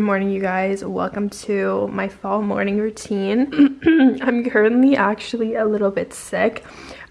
morning you guys. Welcome to my fall morning routine. I'm currently actually a little bit sick.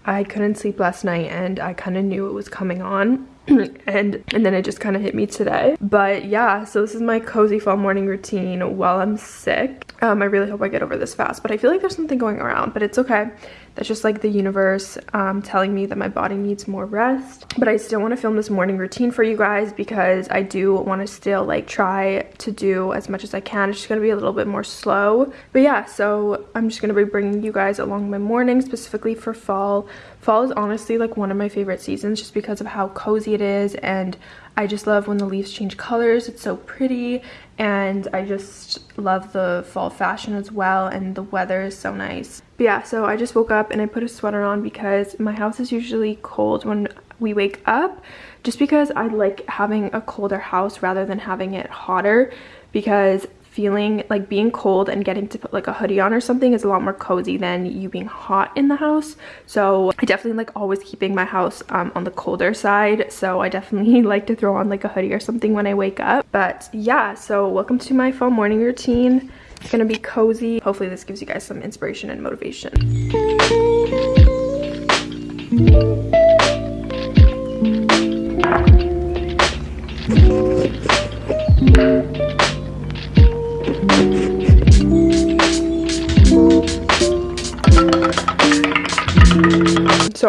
I couldn't sleep last night and i kind of knew it was coming on. And and then it just kind of hit me today. But yeah so this is my cozy fall morning routine while i'm sick um i really hope i get over this fast but i feel like there's something going around but it's okay. That's just like the universe um, telling me that my body needs more rest. But i still want to film this morning routine for you guys because i do want to still like try to do as much as i can. It's just going to be a little bit more slow. But yeah so i'm just going to be bringing you guys along my morning specifically for fall. Fall is honestly like one of my favorite seasons just because of how cozy it is and I just love when the leaves change colors. It's so pretty and I just love the fall fashion as well and the weather is so nice. But yeah, so I just woke up and I put a sweater on because my house is usually cold when we wake up just because I like having a colder house rather than having it hotter because feeling like being cold and getting to put like a hoodie on or something is a lot more cozy than you being hot in the house. So i definitely like always keeping my house um, on the colder side. So i definitely like to throw on like a hoodie or something when i wake up. But yeah so welcome to my fall morning routine. It's gonna be cozy. Hopefully this gives you guys some inspiration and motivation. So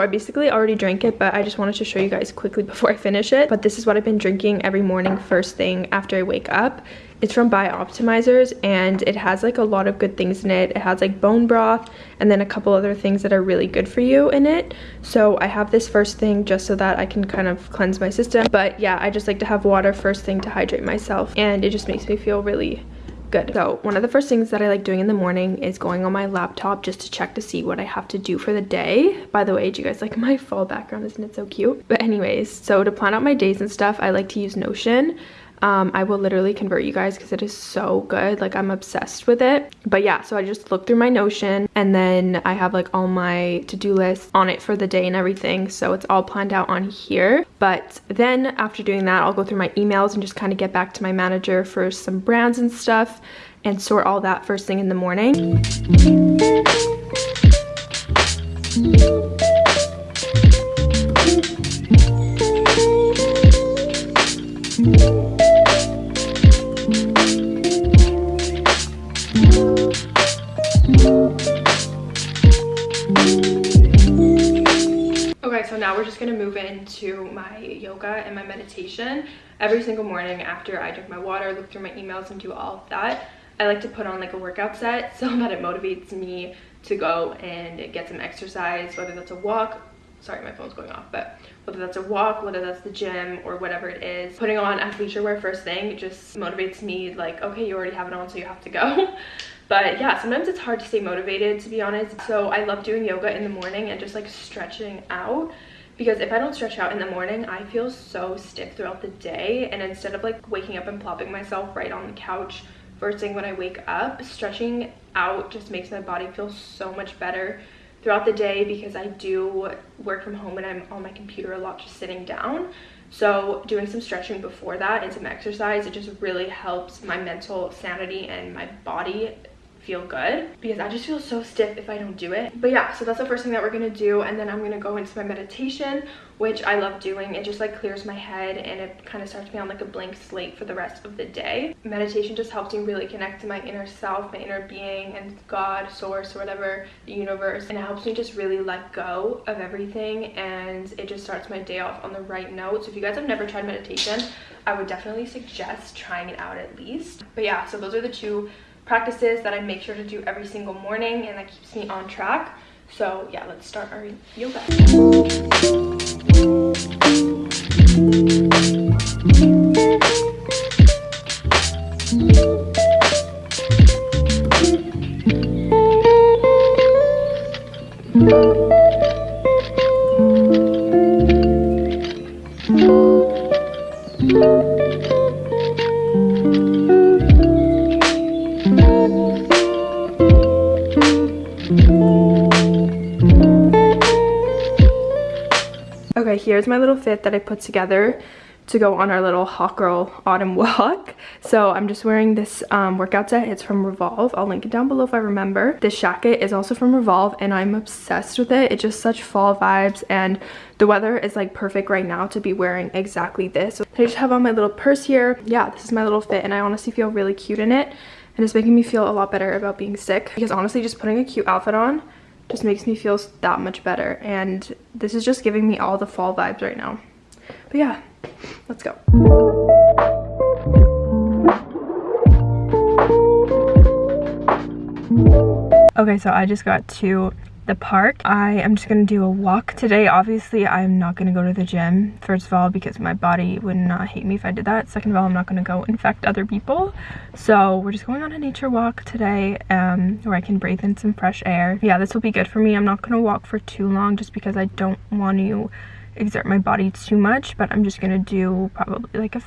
I basically already drank it, but I just wanted to show you guys quickly before I finish it. But this is what I've been drinking every morning first thing after I wake up. It's from Bioptimizers and it has like a lot of good things in it. It has like bone broth and then a couple other things that are really good for you in it. So I have this first thing just so that I can kind of cleanse my system. But yeah, I just like to have water first thing to hydrate myself and it just makes me feel really good. So one of the first things that I like doing in the morning is going on my laptop just to check to see what I have to do for the day. By the way, do you guys like my fall background? Isn't it so cute? But anyways, so to plan out my days and stuff, I like to use Notion um, I will literally convert you guys because it is so good. Like I'm obsessed with it. But yeah, so I just look through my Notion and then I have like all my to-do lists on it for the day and everything. So it's all planned out on here. But then after doing that, I'll go through my emails and just kind of get back to my manager for some brands and stuff and sort all that first thing in the morning. Yoga and my meditation every single morning after I drink my water, look through my emails and do all of that. I like to put on like a workout set so that it motivates me to go and get some exercise, whether that's a walk, sorry my phone's going off, but whether that's a walk, whether that's the gym or whatever it is. Putting on athleisure wear first thing just motivates me like, okay, you already have it on so you have to go. but yeah sometimes it's hard to stay motivated to be honest so i love doing yoga in the morning and just like stretching out because if I don't stretch out in the morning, I feel so stiff throughout the day. And instead of like waking up and plopping myself right on the couch first thing when I wake up, stretching out just makes my body feel so much better throughout the day because I do work from home and I'm on my computer a lot just sitting down. So doing some stretching before that and some exercise, it just really helps my mental sanity and my body feel good because I just feel so stiff if I don't do it. But yeah, so that's the first thing that we're gonna do and then I'm gonna go into my meditation which I love doing. It just like clears my head and it kind of starts me on like a blank slate for the rest of the day. Meditation just helps me really connect to my inner self, my inner being and God, source, or whatever, the universe. And it helps me just really let go of everything and it just starts my day off on the right note. So if you guys have never tried meditation, I would definitely suggest trying it out at least. But yeah, so those are the two practices that I make sure to do every single morning and that keeps me on track. So yeah, let's start our yoga. Okay, here's my little fit that I put together to go on our little hot girl autumn walk. So I'm just wearing this um, workout set. It's from Revolve. I'll link it down below if I remember. This jacket is also from Revolve and I'm obsessed with it. It's just such fall vibes and the weather is like perfect right now to be wearing exactly this. So I just have on my little purse here. Yeah, this is my little fit and I honestly feel really cute in it. And it's making me feel a lot better about being sick because honestly just putting a cute outfit on just makes me feel that much better. And this is just giving me all the fall vibes right now. But yeah, let's go. Okay, so I just got to the park. I am just gonna do a walk today. Obviously, I'm not gonna go to the gym, first of all, because my body would not hate me if I did that. Second of all, I'm not gonna go infect other people. So we're just going on a nature walk today um, where I can breathe in some fresh air. Yeah, this will be good for me. I'm not gonna walk for too long just because I don't want to exert my body too much, but I'm just gonna do probably like a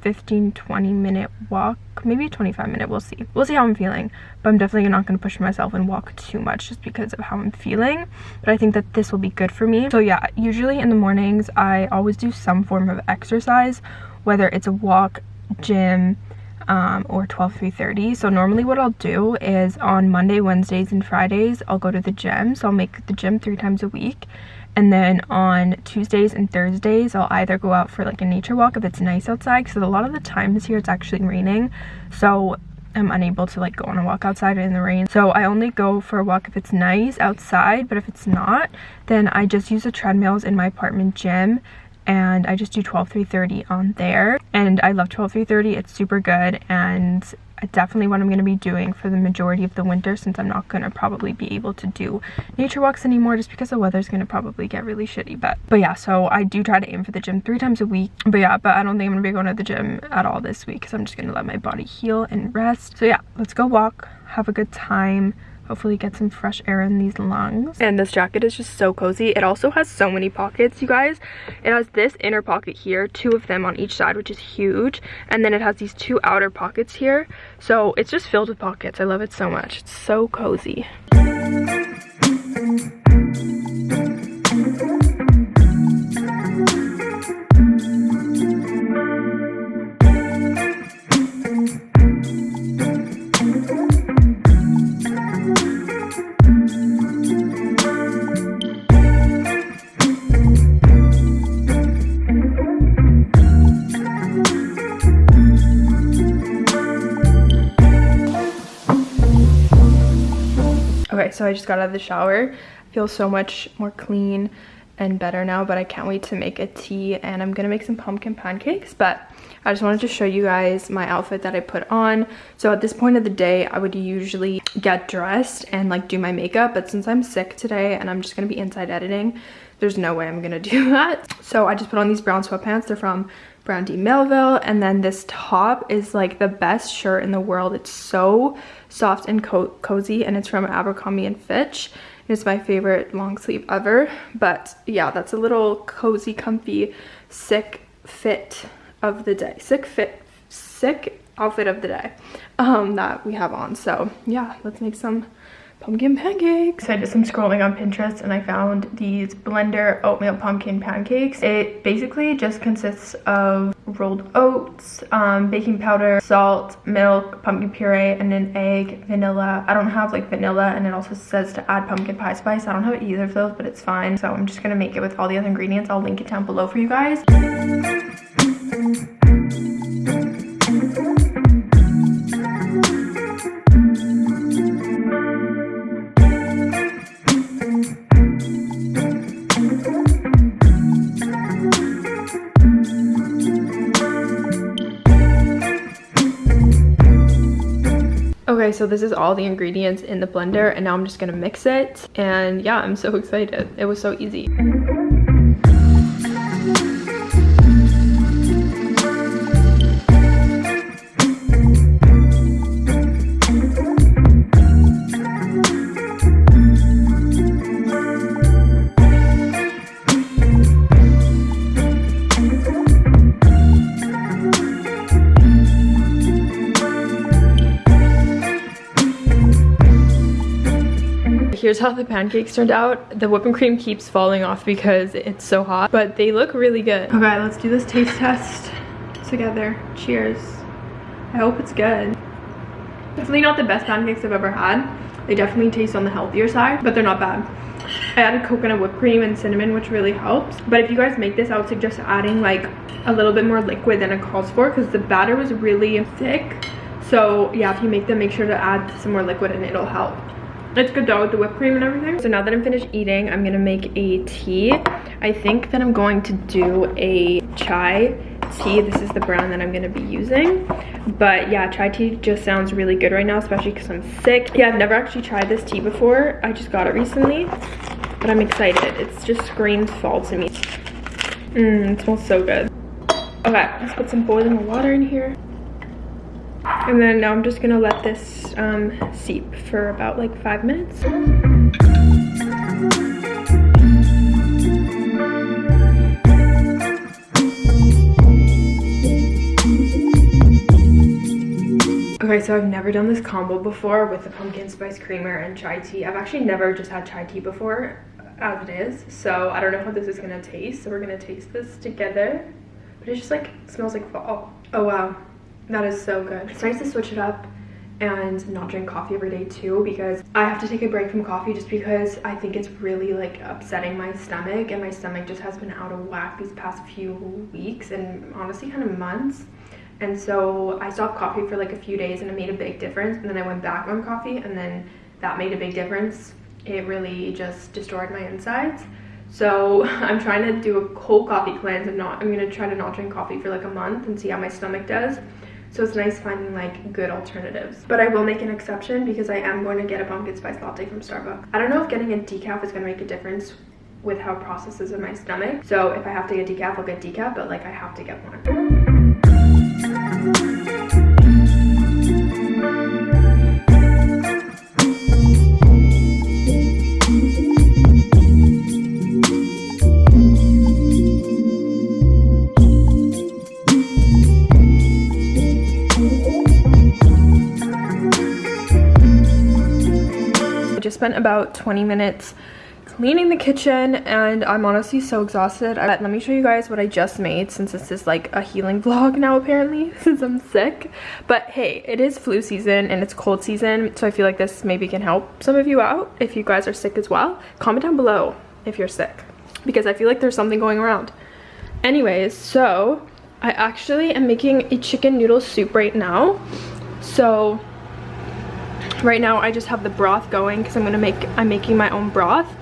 15 20 minute walk maybe 25 minute we'll see. We'll see how i'm feeling but i'm definitely not going to push myself and walk too much just because of how i'm feeling but i think that this will be good for me. So yeah usually in the mornings i always do some form of exercise whether it's a walk gym um, or 12 3.30 so normally what I'll do is on Monday Wednesdays and Fridays I'll go to the gym. So I'll make the gym three times a week and then on Tuesdays and Thursdays, I'll either go out for like a nature walk if it's nice outside. Because a lot of the times here it's actually raining. So I'm unable to like go on a walk outside in the rain. So I only go for a walk if it's nice outside. But if it's not, then I just use the treadmills in my apartment gym and I just do 12 330 on there and I love 12 330 it's super good and definitely what I'm going to be doing for the majority of the winter since I'm not going to probably be able to do nature walks anymore just because the weather's going to probably get really shitty. But, but yeah, so I do try to aim for the gym three times a week. But yeah, but I don't think I'm going to be going to the gym at all this week because I'm just going to let my body heal and rest. So yeah, let's go walk, have a good time hopefully get some fresh air in these lungs. And this jacket is just so cozy. It also has so many pockets you guys. It has this inner pocket here two of them on each side which is huge. And then it has these two outer pockets here. So it's just filled with pockets. I love it so much. It's so cozy so I just got out of the shower. I feel so much more clean and better now, but I can't wait to make a tea and I'm gonna make some pumpkin pancakes, but I just wanted to show you guys my outfit that I put on. So at this point of the day, I would usually get dressed and like do my makeup, but since I'm sick today and I'm just gonna be inside editing, there's no way I'm gonna do that. So I just put on these brown sweatpants. They're from Brandy Melville. And then this top is like the best shirt in the world. It's so soft and co cozy and it's from Abercrombie and Fitch. It's my favorite long sleeve ever. But yeah, that's a little cozy, comfy, sick fit of the day. Sick fit, sick outfit of the day um, that we have on. So yeah, let's make some pumpkin pancakes. So I did some scrolling on Pinterest and I found these blender oatmeal pumpkin pancakes. It basically just consists of rolled oats, um, baking powder, salt, milk, pumpkin puree, and an egg, vanilla. I don't have like vanilla and it also says to add pumpkin pie spice. I don't have either of those, but it's fine. So I'm just gonna make it with all the other ingredients. I'll link it down below for you guys. So this is all the ingredients in the blender and now I'm just gonna mix it. And yeah, I'm so excited. It was so easy. Here's how the pancakes turned out. The whipping cream keeps falling off because it's so hot, but they look really good. Okay, let's do this taste test together. Cheers. I hope it's good. Definitely not the best pancakes I've ever had. They definitely taste on the healthier side, but they're not bad. I added coconut whipped cream and cinnamon, which really helps. But if you guys make this, I would suggest adding like a little bit more liquid than it calls for because the batter was really thick. So yeah, if you make them, make sure to add some more liquid and it'll help. It's good though with the whipped cream and everything. So now that I'm finished eating, I'm gonna make a tea. I think that I'm going to do a chai tea. This is the brand that I'm gonna be using. But yeah, chai tea just sounds really good right now, especially because I'm sick. Yeah, I've never actually tried this tea before. I just got it recently, but I'm excited. It just screams fall to me. Mmm, it smells so good. Okay, let's put some boiling water in here. And then now I'm just gonna let this um, seep for about like five minutes. Okay, so I've never done this combo before with the pumpkin spice creamer and chai tea. I've actually never just had chai tea before as it is. So I don't know how this is gonna taste. So we're gonna taste this together. But it just like smells like fall. Oh wow, that is so good. It's nice to switch it up and not drink coffee every day too because I have to take a break from coffee just because I think it's really like upsetting my stomach and my stomach just has been out of whack these past few weeks and honestly kind of months. And so I stopped coffee for like a few days and it made a big difference and then I went back on coffee and then that made a big difference. It really just destroyed my insides. So I'm trying to do a cold coffee cleanse and not I'm gonna try to not drink coffee for like a month and see how my stomach does so it's nice finding like good alternatives. But I will make an exception because I am going to get a pumpkin spice latte from Starbucks. I don't know if getting a decaf is going to make a difference with how processes in my stomach. So if I have to get decaf I'll get decaf but like I have to get one spent about 20 minutes cleaning the kitchen and I'm honestly so exhausted. Let me show you guys what I just made since this is like a healing vlog now apparently since I'm sick. But hey, it is flu season and it's cold season so I feel like this maybe can help some of you out if you guys are sick as well. Comment down below if you're sick because I feel like there's something going around. Anyways, so I actually am making a chicken noodle soup right now. So right now I just have the broth going because I'm gonna make I'm making my own broth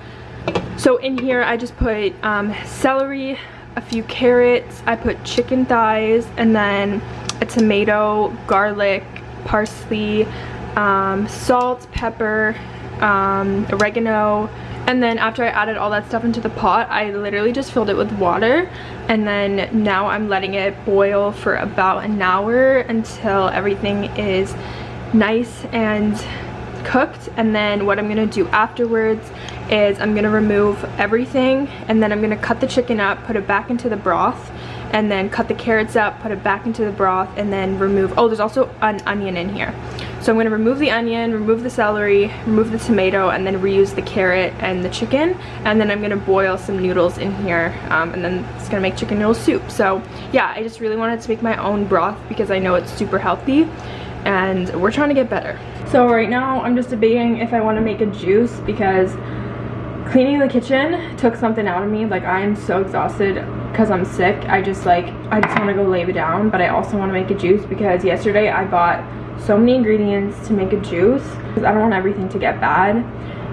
so in here I just put um, celery, a few carrots, I put chicken thighs, and then a tomato, garlic, parsley, um, salt, pepper, um, oregano, and then after I added all that stuff into the pot, I literally just filled it with water. And then now I'm letting it boil for about an hour until everything is nice and cooked. And then what I'm gonna do afterwards is I'm gonna remove everything and then I'm gonna cut the chicken up, put it back into the broth, and then cut the carrots up, put it back into the broth, and then remove, oh, there's also an onion in here. So I'm gonna remove the onion, remove the celery, remove the tomato, and then reuse the carrot and the chicken. And then I'm gonna boil some noodles in here, um, and then it's gonna make chicken noodle soup. So yeah, I just really wanted to make my own broth because I know it's super healthy, and we're trying to get better. So right now, I'm just debating if I wanna make a juice because cleaning the kitchen took something out of me. Like i am so exhausted because i'm sick. I just like i just want to go lay it down but i also want to make a juice because yesterday i bought so many ingredients to make a juice. Because i don't want everything to get bad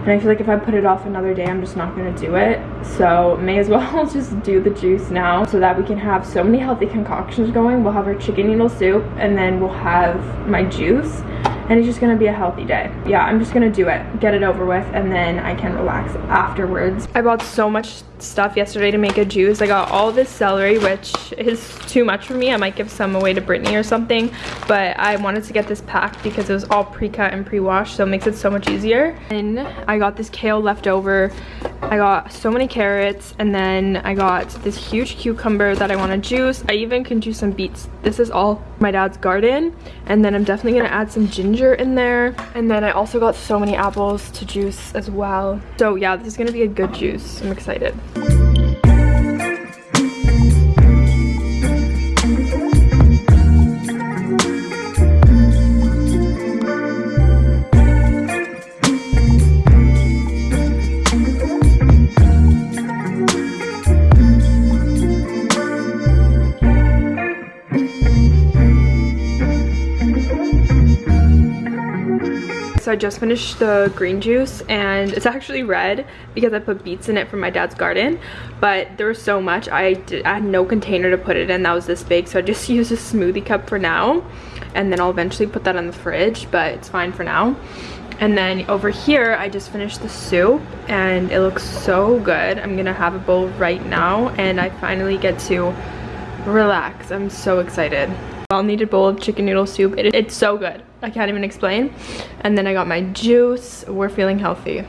and i feel like if i put it off another day i'm just not going to do it. So may as well just do the juice now so that we can have so many healthy concoctions going. We'll have our chicken noodle soup and then we'll have my juice and it's just gonna be a healthy day. Yeah i'm just gonna do it get it over with and then i can relax afterwards. I bought so much stuff yesterday to make a juice. I got all this celery which is too much for me. I might give some away to brittany or something but i wanted to get this packed because it was all pre-cut and pre-washed so it makes it so much easier. And i got this kale left over I got so many carrots and then I got this huge cucumber that I want to juice. I even can juice some beets. This is all my dad's garden. And then I'm definitely going to add some ginger in there. And then I also got so many apples to juice as well. So yeah, this is going to be a good juice. I'm excited. I just finished the green juice and it's actually red because I put beets in it from my dad's garden. But there was so much, I, did, I had no container to put it in that was this big. So I just used a smoothie cup for now. And then I'll eventually put that in the fridge, but it's fine for now. And then over here, I just finished the soup and it looks so good. I'm gonna have a bowl right now and I finally get to relax. I'm so excited. Need a bowl of chicken noodle soup. It, it's so good. I can't even explain. And then I got my juice. We're feeling healthy.